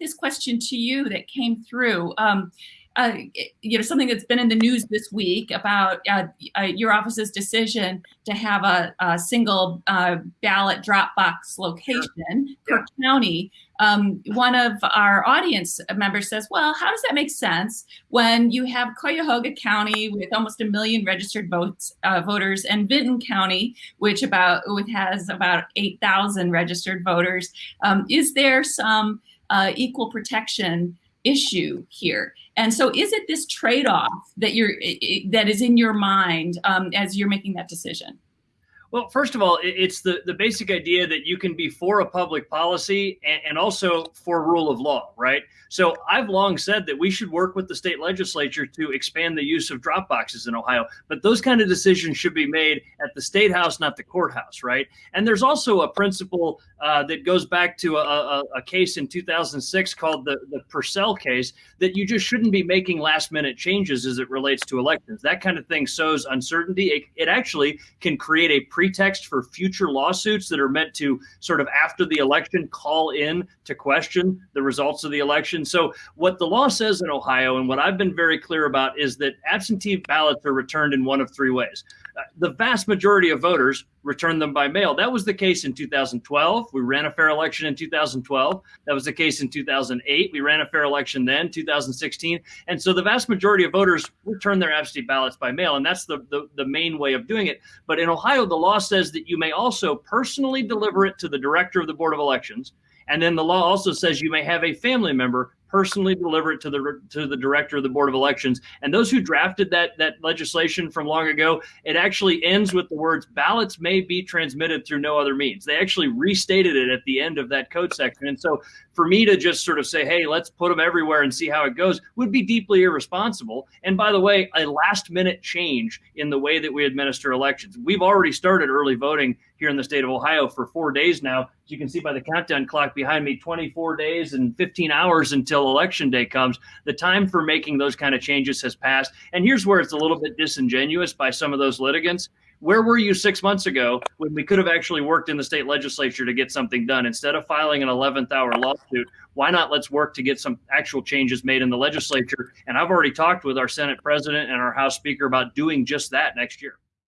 this question to you that came through. Um, uh, you know, something that's been in the news this week about uh, uh, your office's decision to have a, a single uh, ballot drop box location sure. per county. Um, one of our audience members says, well, how does that make sense when you have Cuyahoga County with almost a million registered votes, uh, voters and Vinton County, which about which has about 8,000 registered voters? Um, is there some uh, equal protection issue here. And so is it this trade-off that you're that is in your mind um, as you're making that decision? Well, first of all, it's the, the basic idea that you can be for a public policy and, and, also for rule of law, right? So I've long said that we should work with the state legislature to expand the use of drop boxes in Ohio, but those kind of decisions should be made at the state house, not the courthouse, right? And there's also a principle uh, that goes back to a, a, a, case in 2006 called the, the Purcell case that you just shouldn't be making last minute changes as it relates to elections. That kind of thing sows uncertainty. It, it actually can create a pretext for future lawsuits that are meant to sort of after the election call in to question the results of the election. So, what the law says in Ohio, and what I've been very clear about, is that absentee ballots are returned in one of three ways. The vast majority of voters return them by mail. That was the case in 2012. We ran a fair election in 2012. That was the case in 2008. We ran a fair election then, 2016. And so the vast majority of voters return their absentee ballots by mail. And that's the, the, the main way of doing it. But in Ohio, the law says that you may also personally deliver it to the director of the Board of Elections. And then the law also says you may have a family member personally deliver it to the to the director of the board of elections. And those who drafted that that legislation from long ago it actually ends with the words ballots may be transmitted through no other means. They actually restated it at the end of that code section. And so for me to just sort of say hey let's put them everywhere and see how it goes would be deeply irresponsible. And by the way a last minute change in the way that we administer elections. We've already started early voting here in the state of ohio for four days now you can see by the countdown clock behind me 24 days and 15 hours until election day comes. The time for making those kind of changes has passed. And here's where it's a little bit disingenuous by some of those litigants. Where were you six months ago when we could have actually worked in the state legislature to get something done? Instead of filing an 11th hour lawsuit, why not let's work to get some actual changes made in the legislature? And I've already talked with our Senate president and our House Speaker about doing just that next year.